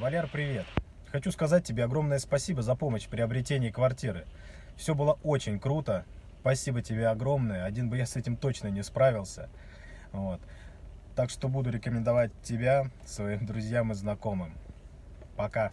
Валер, привет. Хочу сказать тебе огромное спасибо за помощь в приобретении квартиры. Все было очень круто. Спасибо тебе огромное. Один бы я с этим точно не справился. Вот. Так что буду рекомендовать тебя своим друзьям и знакомым. Пока.